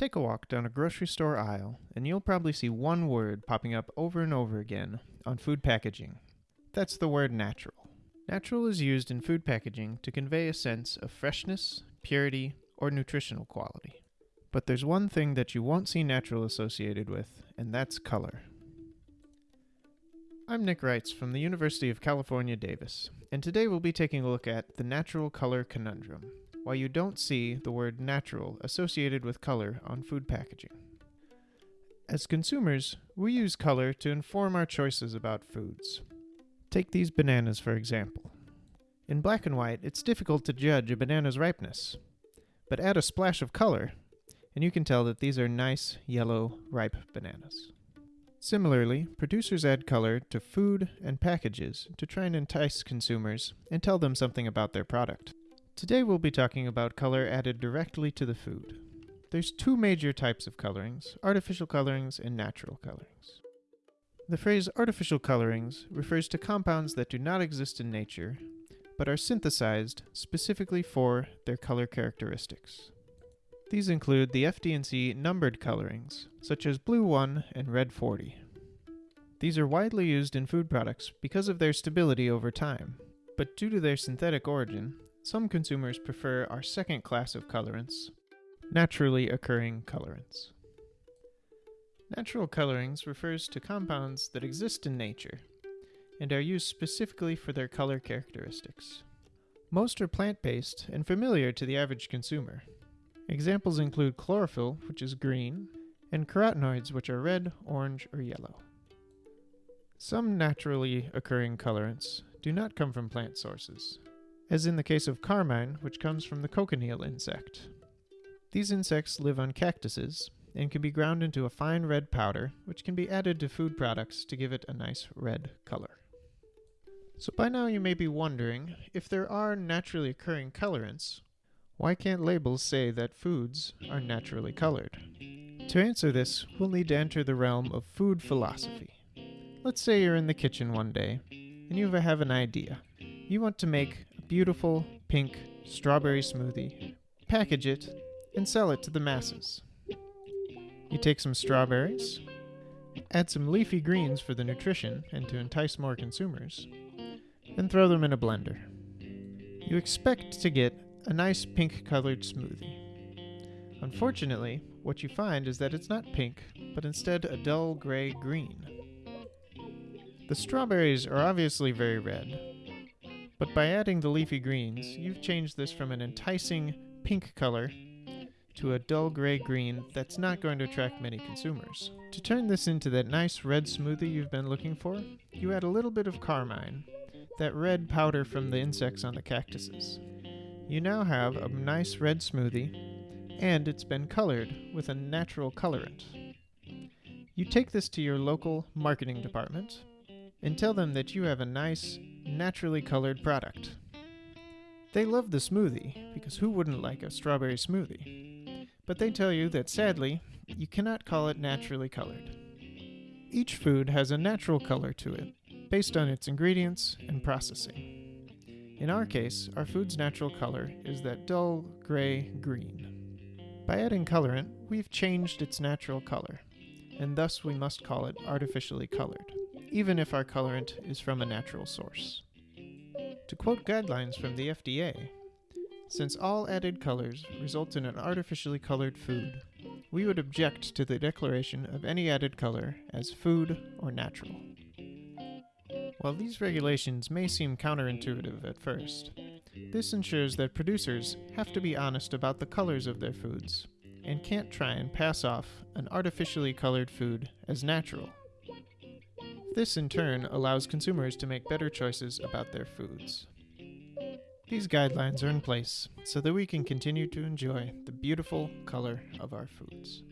Take a walk down a grocery store aisle, and you'll probably see one word popping up over and over again on food packaging. That's the word natural. Natural is used in food packaging to convey a sense of freshness, purity, or nutritional quality. But there's one thing that you won't see natural associated with, and that's color. I'm Nick Reitz from the University of California, Davis, and today we'll be taking a look at the natural color conundrum, why you don't see the word natural associated with color on food packaging. As consumers, we use color to inform our choices about foods. Take these bananas, for example. In black and white, it's difficult to judge a banana's ripeness, but add a splash of color, and you can tell that these are nice, yellow, ripe bananas. Similarly, producers add color to food and packages to try and entice consumers and tell them something about their product. Today we'll be talking about color added directly to the food. There's two major types of colorings, artificial colorings and natural colorings. The phrase artificial colorings refers to compounds that do not exist in nature, but are synthesized specifically for their color characteristics. These include the FD&C numbered colorings, such as Blue 1 and Red 40. These are widely used in food products because of their stability over time, but due to their synthetic origin, some consumers prefer our second class of colorants, naturally occurring colorants. Natural colorings refers to compounds that exist in nature and are used specifically for their color characteristics. Most are plant-based and familiar to the average consumer, Examples include chlorophyll, which is green, and carotenoids, which are red, orange, or yellow. Some naturally occurring colorants do not come from plant sources, as in the case of carmine, which comes from the cochineal insect. These insects live on cactuses and can be ground into a fine red powder, which can be added to food products to give it a nice red color. So by now you may be wondering, if there are naturally occurring colorants, why can't labels say that foods are naturally colored? To answer this, we'll need to enter the realm of food philosophy. Let's say you're in the kitchen one day and you have an idea. You want to make beautiful pink strawberry smoothie, package it, and sell it to the masses. You take some strawberries, add some leafy greens for the nutrition and to entice more consumers, and throw them in a blender. You expect to get a nice pink colored smoothie. Unfortunately, what you find is that it's not pink, but instead a dull gray green. The strawberries are obviously very red, but by adding the leafy greens, you've changed this from an enticing pink color to a dull gray green that's not going to attract many consumers. To turn this into that nice red smoothie you've been looking for, you add a little bit of carmine, that red powder from the insects on the cactuses. You now have a nice red smoothie, and it's been colored with a natural colorant. You take this to your local marketing department and tell them that you have a nice, naturally colored product. They love the smoothie, because who wouldn't like a strawberry smoothie? But they tell you that sadly, you cannot call it naturally colored. Each food has a natural color to it, based on its ingredients and processing. In our case, our food's natural color is that dull gray green. By adding colorant, we've changed its natural color, and thus we must call it artificially colored, even if our colorant is from a natural source. To quote guidelines from the FDA, since all added colors result in an artificially colored food, we would object to the declaration of any added color as food or natural. While these regulations may seem counterintuitive at first, this ensures that producers have to be honest about the colors of their foods and can't try and pass off an artificially colored food as natural. This in turn allows consumers to make better choices about their foods. These guidelines are in place so that we can continue to enjoy the beautiful color of our foods.